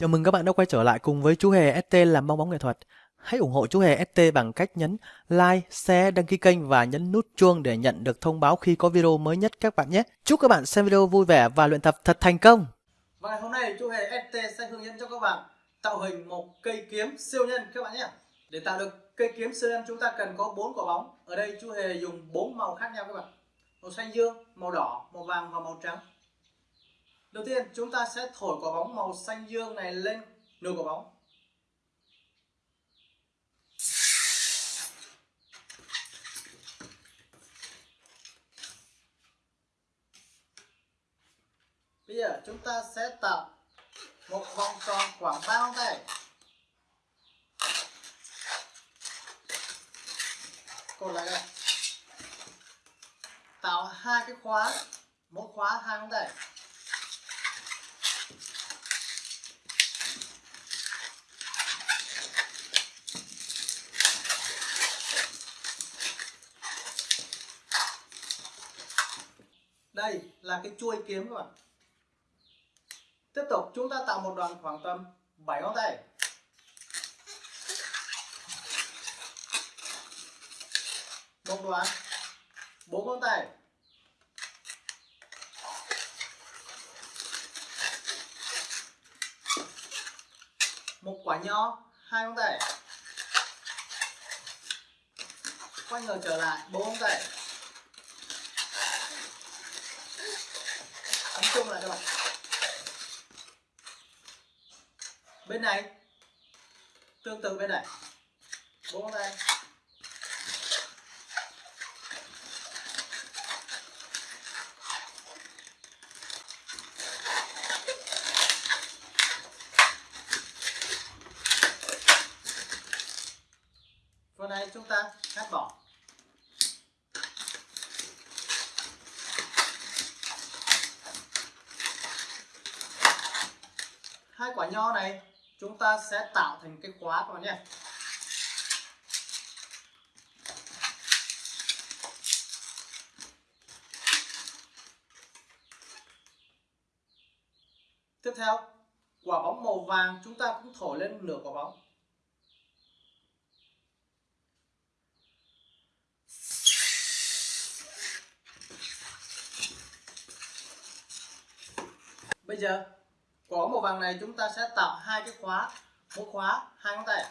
Chào mừng các bạn đã quay trở lại cùng với chú Hề ST làm bong bóng nghệ thuật. Hãy ủng hộ chú Hề ST bằng cách nhấn like, share, đăng ký kênh và nhấn nút chuông để nhận được thông báo khi có video mới nhất các bạn nhé. Chúc các bạn xem video vui vẻ và luyện tập thật thành công. Và ngày hôm nay chú Hề ST sẽ hướng dẫn cho các bạn tạo hình một cây kiếm siêu nhân các bạn nhé. Để tạo được cây kiếm siêu nhân chúng ta cần có bốn quả bóng. Ở đây chú Hề dùng bốn màu khác nhau các bạn. Màu xanh dương, màu đỏ, màu vàng và màu trắng. Đầu tiên chúng ta sẽ thổi quả bóng màu xanh dương này lên nửa quả bóng. Bây giờ chúng ta sẽ tạo một vòng tròn khoảng 3 ngón tay. Cột lại đây. Tạo hai cái khóa, mỗi khóa hai ngón tay. Đây là cái chuôi kiếm các bạn. Tiếp tục, chúng ta tạo một đoạn khoảng tầm 7 ngón tay. Một đoạn, bốn ngón tay. Một quả nho, hai ngón tay. Quay ngược trở lại, bốn ngón tay. Ấn chung lại các bạn bên này. Tương tự bên này. Bốn ngón tay. Phần này chúng ta cắt bỏ. Hai quả nho này, chúng ta sẽ tạo thành cái khóa các bạn nhé. Tiếp theo, quả bóng màu vàng, chúng ta cũng thổi lên nửa quả bóng. Bây giờ của màu vàng này chúng ta sẽ tạo hai cái khóa. Mỗi khóa hai ngón tay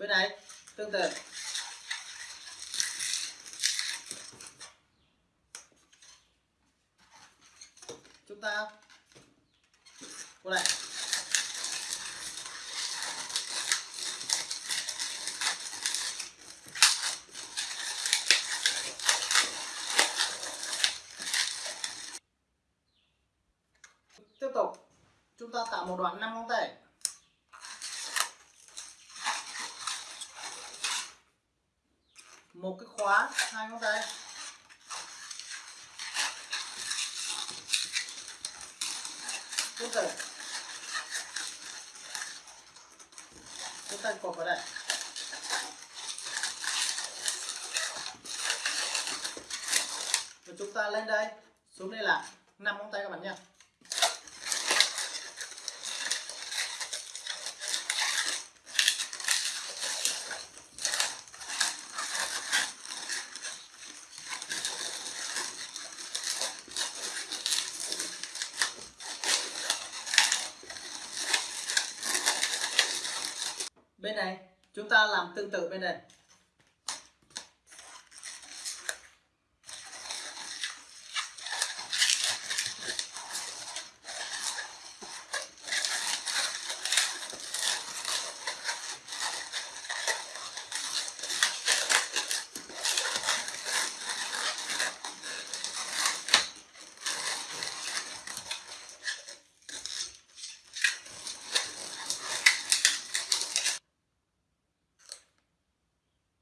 bên này, tương tự. Chúng ta qua đây tiếp tục. Chúng ta tạo một đoạn 5 ngón tay. Một cái khóa, hai ngón tay. Tương tự chúng ta cột vào đây. Và chúng ta lên đây. Xuống đây là năm ngón tay các bạn nha bên này chúng ta làm tương tự bên này.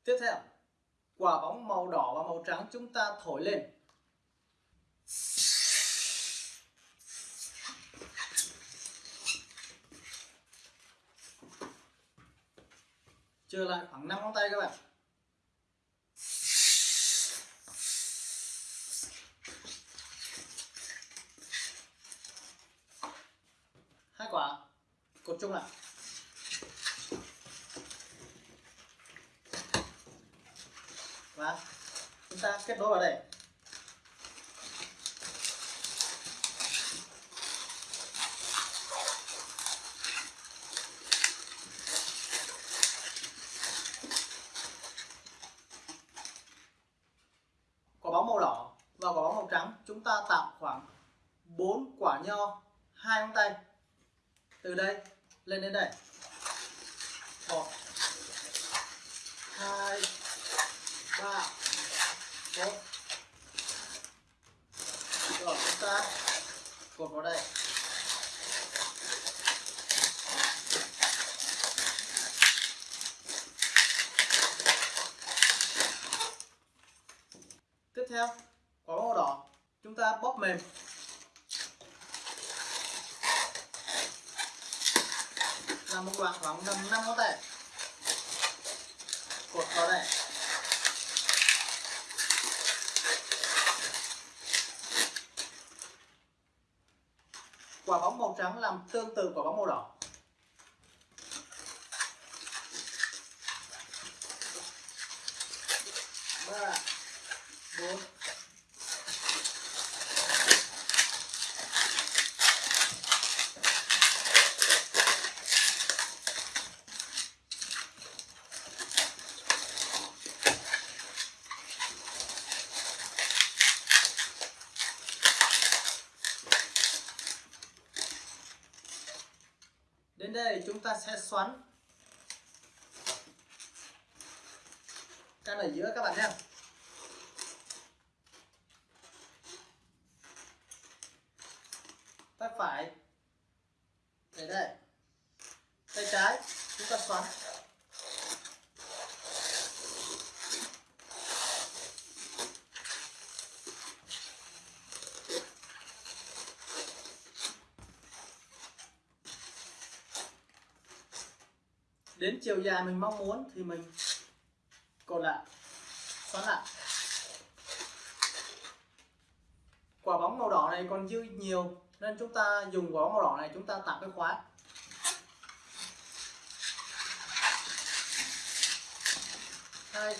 Tiếp theo, quả bóng màu đỏ và màu trắng chúng ta thổi lên. Trở lại khoảng 5 ngón tay các bạn. Hai quả, cột chung lại. Và chúng ta kết nối vào đây. Quả bóng màu đỏ và quả bóng màu trắng, chúng ta tạo khoảng 4 quả nho, hai ngón tay. Từ đây lên đến đây. Một, hai ba bốn rồi chúng ta cột vào đây tiếp theo, quả bóng màu đỏ. Chúng ta bóp mềm. Làm một đoạn khoảng tầm 5 ngón tay. Cột vào đây. Quả bóng màu trắng làm tương tự quả bóng màu đỏ ba bốn Đến đây chúng ta sẽ xoắn căn ở giữa các bạn nhé. Tay phải để đây. Tay trái, chúng ta xoắn. Đến chiều dài mình mong muốn thì mình cột lại, xoắn lại. Quả bóng màu đỏ này còn dư nhiều nên chúng ta dùng quả bóng màu đỏ này chúng ta tạo cái khóa hai.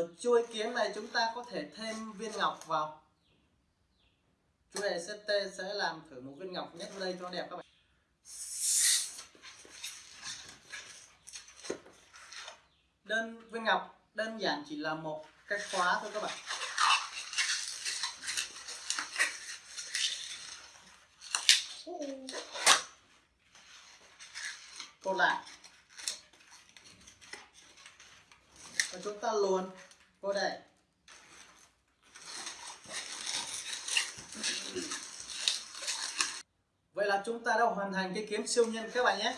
Ở chuôi kiếm này chúng ta có thể thêm viên ngọc vào. Chú này CT sẽ làm thử một viên ngọc nhét đây cho đẹp các bạn. Đơn, viên ngọc đơn giản chỉ là một cái khóa thôi các bạn. Cột lại và chúng ta luồn vô đây. Vậy là chúng ta đã hoàn thành cái kiếm siêu nhân các bạn nhé.